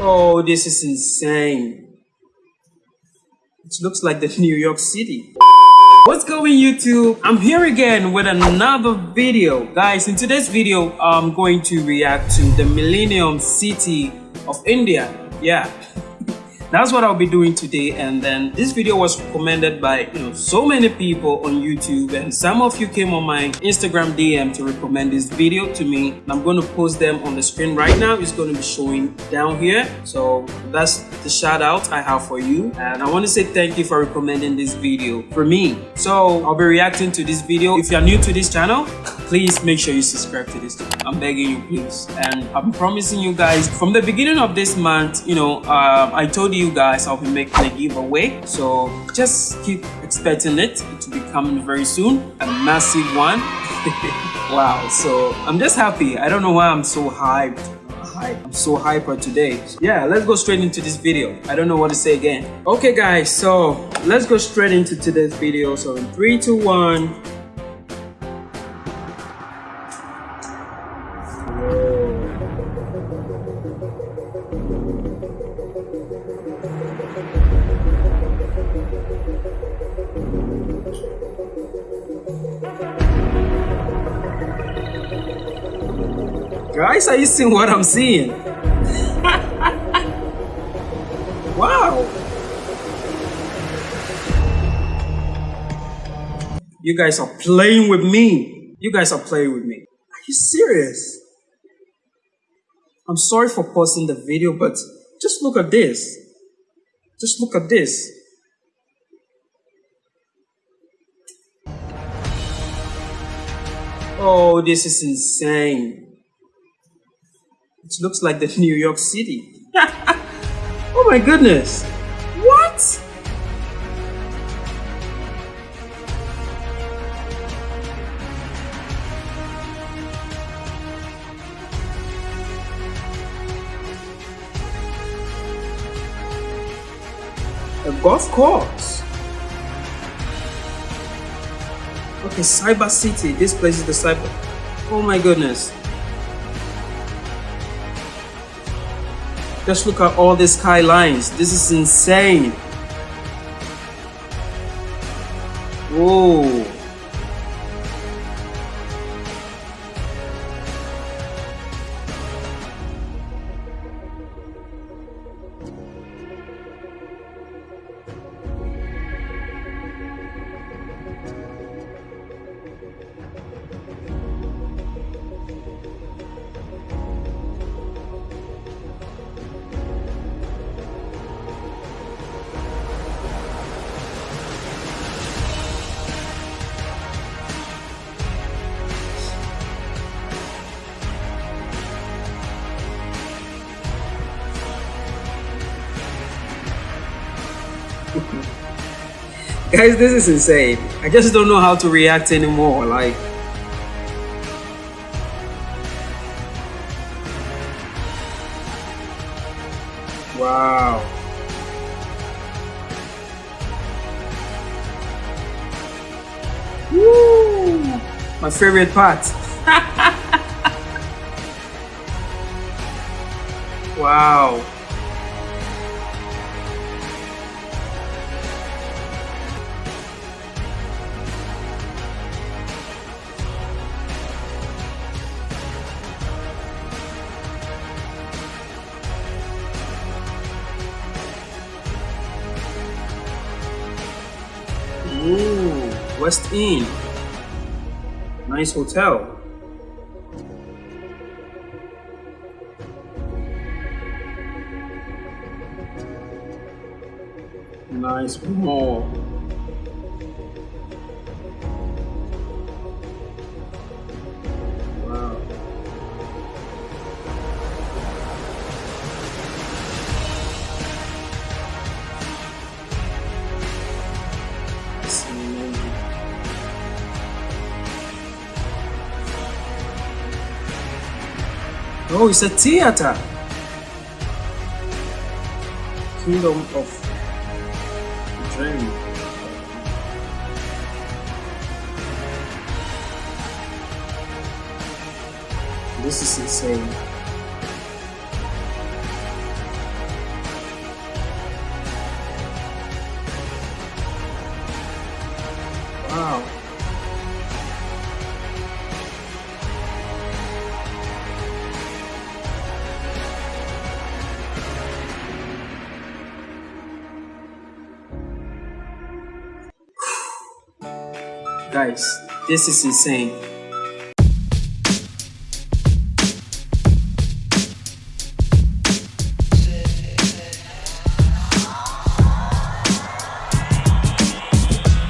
Oh, this is insane. It looks like the New York City. What's going YouTube? I'm here again with another video. Guys, in today's video, I'm going to react to the Millennium City of India. Yeah, that's what I'll be doing today. And then this video was recommended by you know so many people on YouTube. And some of you came on my Instagram DM to recommend this video to me. And I'm going to post them on the screen right now. It's going to be showing down here. So that's the shout out I have for you. And I want to say thank you for recommending this video for me. So I'll be reacting to this video. If you're new to this channel please make sure you subscribe to this channel. I'm begging you please. And I'm promising you guys from the beginning of this month you know uh, I told you you guys I'll be making a giveaway so just keep expecting it to be coming very soon a massive one wow so I'm just happy I don't know why I'm so hyped I'm so hyper today. Yeah, let's go straight into this video. I don't know what to say again. Okay guys, so let's go straight into today's video. So in three, two, one. Guys, are you seeing what I'm seeing? wow. You guys are playing with me. You guys are playing with me. Are you serious? I'm sorry for pausing the video, but just look at this. Just look at this. Oh, this is insane. It looks like the New York City. oh my goodness. A golf course. Okay, Cyber City. This place is the Cyber. Oh my goodness. Just look at all these skylines. This is insane. Whoa. Guys, this is insane. I just don't know how to react anymore. Like, wow. Woo! My favorite part. wow. Ooh, Westin. Nice hotel. Nice mall. No, it's a theater. Kingdom of Dream. This is insane. Wow. Guys, this is insane.